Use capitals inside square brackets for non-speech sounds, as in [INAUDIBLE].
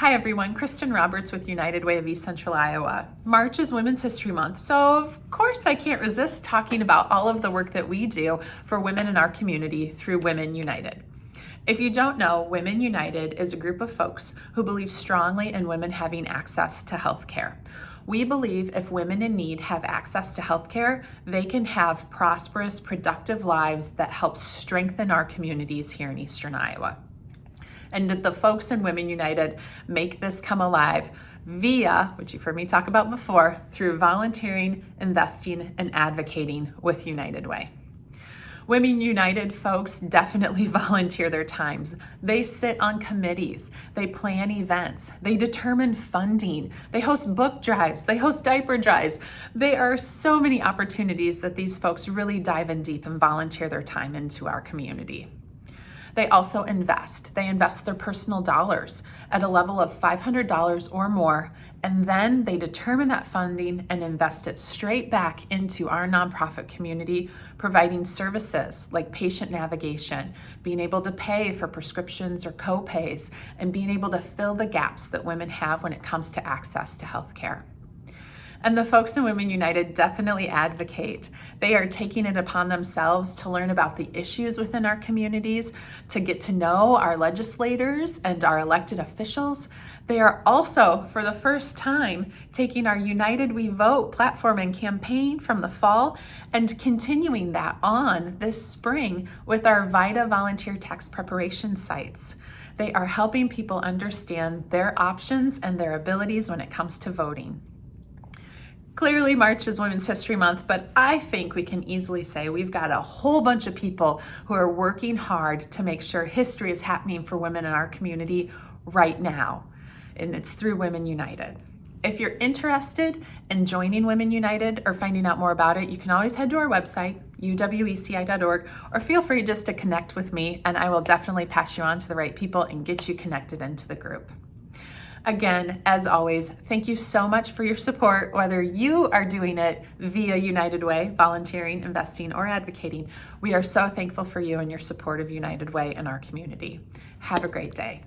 Hi everyone, Kristen Roberts with United Way of East Central Iowa. March is Women's History Month, so of course I can't resist talking about all of the work that we do for women in our community through Women United. If you don't know, Women United is a group of folks who believe strongly in women having access to health care. We believe if women in need have access to health care, they can have prosperous, productive lives that help strengthen our communities here in Eastern Iowa and that the folks in Women United make this come alive via, which you've heard me talk about before, through volunteering, investing, and advocating with United Way. Women United folks definitely [LAUGHS] volunteer their times. They sit on committees, they plan events, they determine funding, they host book drives, they host diaper drives. There are so many opportunities that these folks really dive in deep and volunteer their time into our community. They also invest. They invest their personal dollars at a level of $500 or more, and then they determine that funding and invest it straight back into our nonprofit community, providing services like patient navigation, being able to pay for prescriptions or co-pays, and being able to fill the gaps that women have when it comes to access to healthcare. And the folks in Women United definitely advocate. They are taking it upon themselves to learn about the issues within our communities, to get to know our legislators and our elected officials. They are also, for the first time, taking our United We Vote platform and campaign from the fall and continuing that on this spring with our VITA volunteer tax preparation sites. They are helping people understand their options and their abilities when it comes to voting. Clearly March is Women's History Month, but I think we can easily say we've got a whole bunch of people who are working hard to make sure history is happening for women in our community right now. And it's through Women United. If you're interested in joining Women United or finding out more about it, you can always head to our website, uweci.org, or feel free just to connect with me and I will definitely pass you on to the right people and get you connected into the group. Again, as always, thank you so much for your support, whether you are doing it via United Way, volunteering, investing, or advocating. We are so thankful for you and your support of United Way in our community. Have a great day.